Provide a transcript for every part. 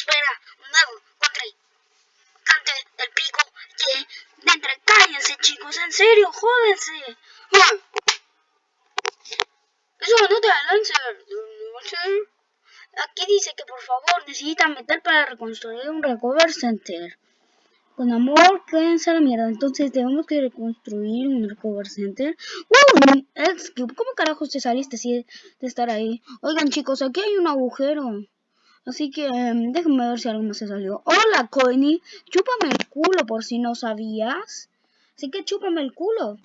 espera un nuevo contrincante del pico que dentro. Cállense, chicos, en serio, jódense. Eso no te Lancer. Aquí dice que por favor necesitan meter para reconstruir un recover center. Con amor, quédense a la mierda. Entonces tenemos que reconstruir un recover center. ¡Uh! ¿Cómo carajos te saliste así de estar ahí? Oigan chicos, aquí hay un agujero. Así que em, déjenme ver si algo más se salió. Hola, Coiny. Chúpame el culo por si no sabías. Así que chúpame el culo.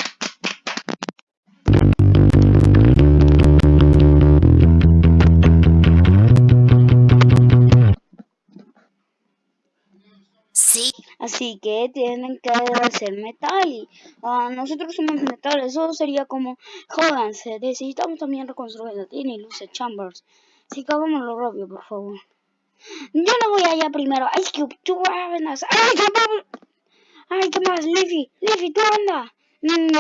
Sí. Así que tienen que hacer metal. Y, ah, nosotros somos metal. Eso sería como, jódanse, necesitamos también reconstruir la tiene y luce chambers. Así que hagámoslo rápido, por favor. Yo no voy allá primero. Ice Cube, tú vas. ¡Ay, ¡Ay, qué más! Leafy, Leafy, tú anda. Mm,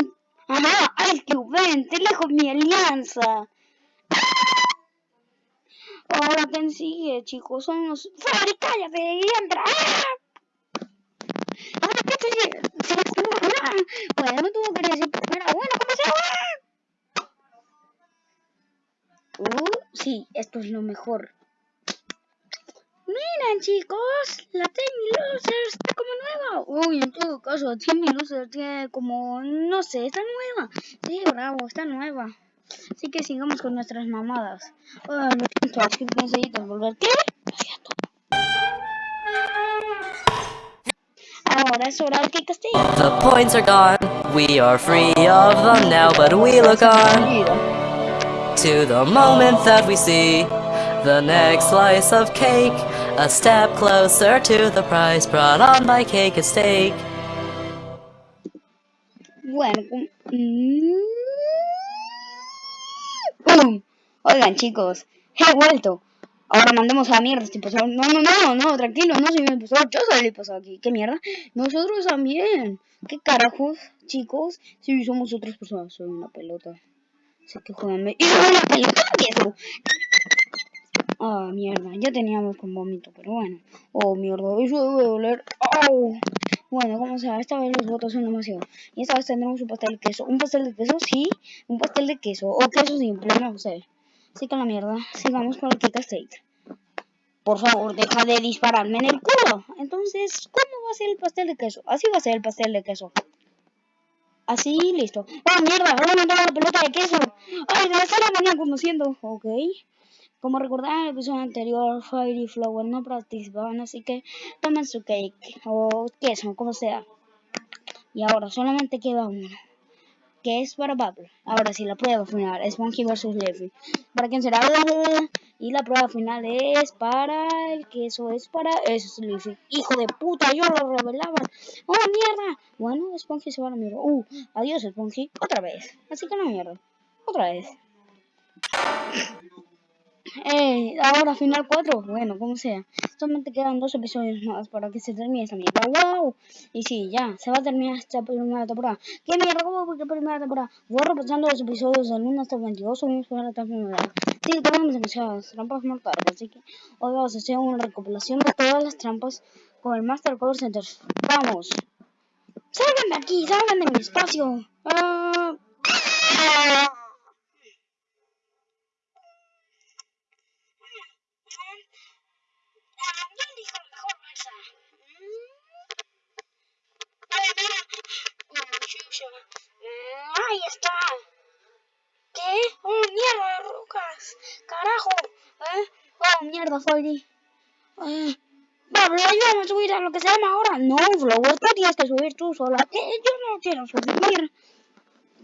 ajá, Ice Cube, ven, te dejo mi alianza. Ahora quién sigue, chicos. Son los. ¡Fari, cállate! ¡Y entra! Ahora qué te Bueno, no tuvo que decir primero. Sí, esto es lo mejor. Miren chicos, la Timmy Loser está como nueva. Uy, en todo caso, Timmy Loser tiene como, no sé, está nueva. Sí, bravo, está nueva. Así que sigamos con nuestras mamadas. Ah, lo siento, necesito volver. ¿Qué? Ahora es hora de que castigue. The points are gone. We are free of them now, but we look on to the moment that we see the next slice of cake. A step closer to the prize brought on by cake and steak. Bueno, ¡Pum! Oigan chicos, he vuelto. Ahora mandemos a la mierda este pasado. No, no, no, no, tranquilo, no soy el impostor. Yo soy el impostor aquí. ¿Qué mierda? Nosotros también. ¿Qué carajos, chicos? Si somos otras personas, soy una pelota. Sé que jodanme. ¡Y una pelota! Ah, mierda, ya teníamos con vómito, pero bueno. Oh, mierda, eso debe doler. ¡Au! Bueno, como sea, esta vez los votos son demasiado. Y esta vez tendremos un pastel de queso. ¿Un pastel de queso? Sí, un pastel de queso. O queso simple, no sé. Así que la mierda, sigamos con el Kika State. Por favor, deja de dispararme en el culo. Entonces, ¿cómo va a ser el pastel de queso? Así va a ser el pastel de queso. Así, listo. ¡Oh, mierda! ¡Ahora me la pelota de queso! ¡Ay, me está la mañana conociendo! Ok. Como recordaron en el episodio anterior, Fire y Flower no participaban, así que tomen su cake o queso, como sea. Y ahora solamente queda uno, que es para Bubble. Ahora sí, la prueba final, Spongy vs Leafy. ¿Para quién será? Y la prueba final es para el queso, es para... Eso. ¡Hijo de puta! Yo lo revelaba. ¡Oh, mierda! Bueno, Spongy se va a la mierda. ¡Uh! Adiós, Spongy. Otra vez. Así que no mierda. Otra vez. Eh, ahora final 4, bueno, como sea. Solamente quedan dos episodios más para que se termine esta mierda. ¡Wow! Y sí, ya, se va a terminar esta primera temporada. ¿Qué mierda? ¿Cómo fue primera temporada? Voy repasando los episodios del 1 hasta el 22, subimos para la temporada. Sí, tenemos demasiadas trampas mortales, así que hoy vamos a hacer una recopilación de todas las trampas con el Master Cover Center. ¡Vamos! ¡Salgan de aquí! ¡Salgan de mi espacio! Uh... Oh, mierda, rocas. Carajo. ¿Eh? Oh, mierda, Freddy. Eh. Pablo, ayúdame a subir a lo que se llama ahora. No, Flower, tú tienes que subir tú sola. ¿Qué? Yo no quiero subir.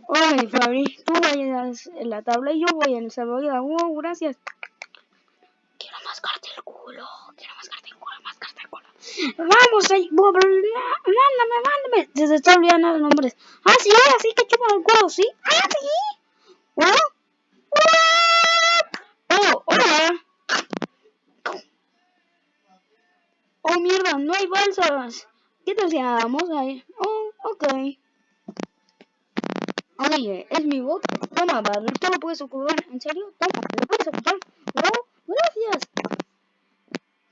Oye, Fabri, tú vayas en la tabla y yo voy en el salvavidas. Wow, gracias. Quiero mascarte el culo. Quiero mascarte el culo, mascarte el culo. Vamos, ahí, mándame, mándame. Se está olvidando los nombres. Ah, sí, así que chupa el culo, ¿sí? Ah, sí. ¿Oh? Oh, hola. Oh, mierda, no hay balsas. ¿Qué tal si ahí? Oh, ok. Oye, es mi voz. Toma, Barry, tú lo puedes ocupar. ¿En serio? Toma, lo puedes ocupar. Oh, gracias.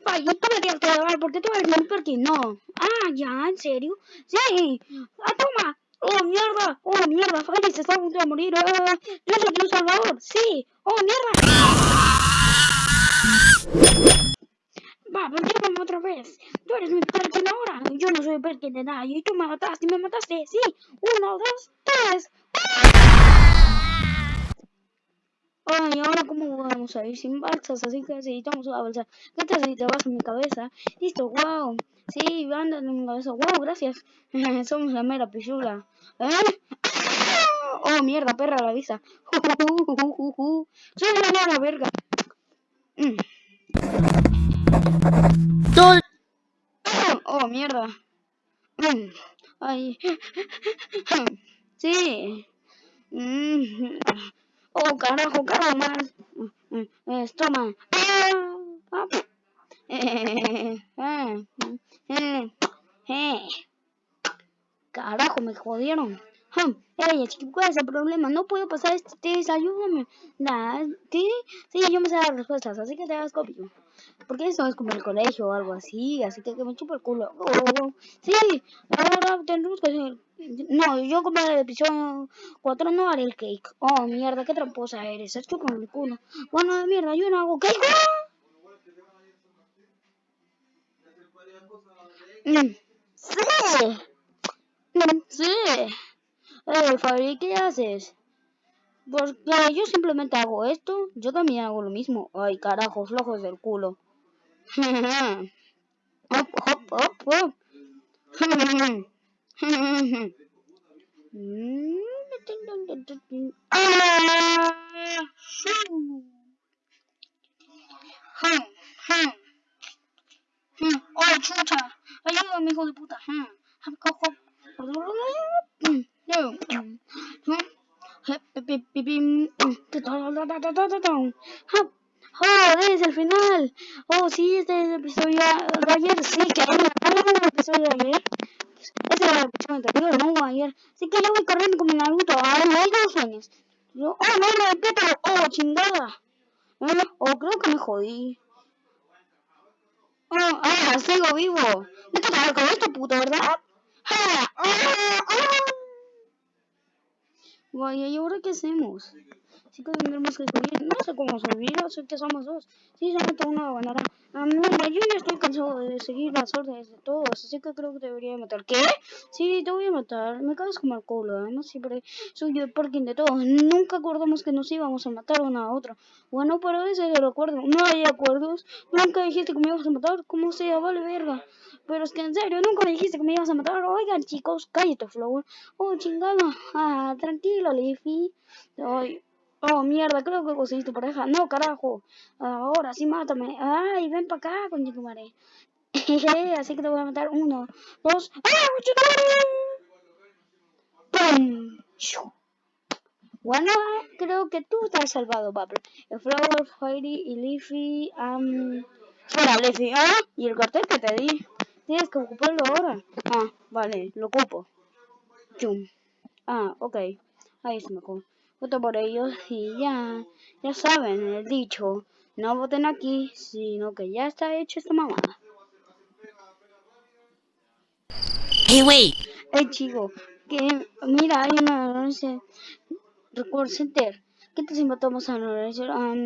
Ay, tú me tienes que llevar, ¿por qué tú eres mi Perkin? No. Ah, ya, ¿en serio? Sí. Ah, toma. ¡Oh, mierda! ¡Oh, mierda! Freddy se está a punto de morir. Ah, ¡Yo soy tu salvador! ¡Sí! ¡Oh, mierda! Va, volvemos otra vez. Tú eres mi Perkin ahora. Yo no soy Perkin de nada. Y tú me mataste, me mataste. Sí. Uno, dos, tres. Ay, ahora cómo vamos a ir sin balsas, así que necesitamos una balsa. ¿Qué si te vas en mi cabeza? Listo, wow. Sí, anda en mi cabeza. Wow, gracias. Somos la mera pichula. ¿Eh? Oh, mierda, perra la vista. Soy la mera verga. Mm. Oh, mierda. Mm. Ay. Sí. Oh, carajo, carajo, más. Toma. Carajo, me jodieron. Ey, chico, ¿cuál es el problema? No puedo pasar este test, ayúdame. ¿sí? Sí, yo me sé las respuestas, así que te hagas copio. Porque eso es como el colegio o algo así, así que, que me chupo el culo. Oh, sí, ahora tendremos que hacer. No, yo como el episodio 4 no haré el cake. Oh, mierda, qué tramposa eres, es con el culo. Bueno, mierda, yo no hago cake. Mm, sí. Mm, sí. Eh, Fabi, ¿qué haces? Porque yo simplemente hago esto, yo también hago lo mismo. Ay, carajo, flojos del culo. hop, hop, hop, hop. ¡Oh, chucha! Ayúdame, hijo de puta. ¡Oh, es el final! ¡Oh, sí, este es el episodio de ayer! Sí, que el episodio de ayer. Ese era el episodio anterior, no ayer. Así que yo voy corriendo como Naruto. ¡Ah, no hay dos sueños! ¡Oh, no, no, Pétalo! ¡Oh, chingada! Oh, creo que me jodí. Oh, ah, sigo vivo. No te con esto, puto, ¿verdad? ¡Ah! ¡Ah! ¡Ah! Vaya, ¿y ahora qué hacemos? Así que tendremos que subir. No sé cómo subir, sé que somos dos. Sí, solamente uno ganará. Ah, mira, yo ya estoy cansado de seguir las órdenes de todos, así que creo que debería matar. ¿Qué? Sí, te voy a matar. Me caes como el culo, además siempre soy el parking de todos. Nunca acordamos que nos íbamos a matar uno a otro. Bueno, pero ese es el acuerdo. No hay acuerdos. Nunca dijiste que me ibas a matar. ¿Cómo sea? Vale, verga. Pero es que en serio, nunca me dijiste que me ibas a matar. Oigan, chicos, cállate, Flower. Oh, chingada. Ah, tranquilo, Leafy. Ay. Oh, mierda, creo que conseguiste pareja. No, carajo. Ahora sí, mátame. Ay, ven para acá, coño tu madre. Así que te voy a matar. Uno, dos. ¡Ah, ¡Pum! Bueno, creo que tú estás salvado, Pablo. El Flower, Fairy y Leafy. Um... Espera, Leafy. ¿Ah? ¿Y el cartel que te di? Tienes que ocuparlo ahora. Ah, vale, lo ocupo. Chum. Ah, ok. Ahí está mejor. Voto por ellos y ya. Ya saben el dicho. No voten aquí, sino que ya está hecho esta mamada. Hey, wait. Hey, chico. Que, mira, hay una no sé, Record Center. ¿Qué te si matamos a um,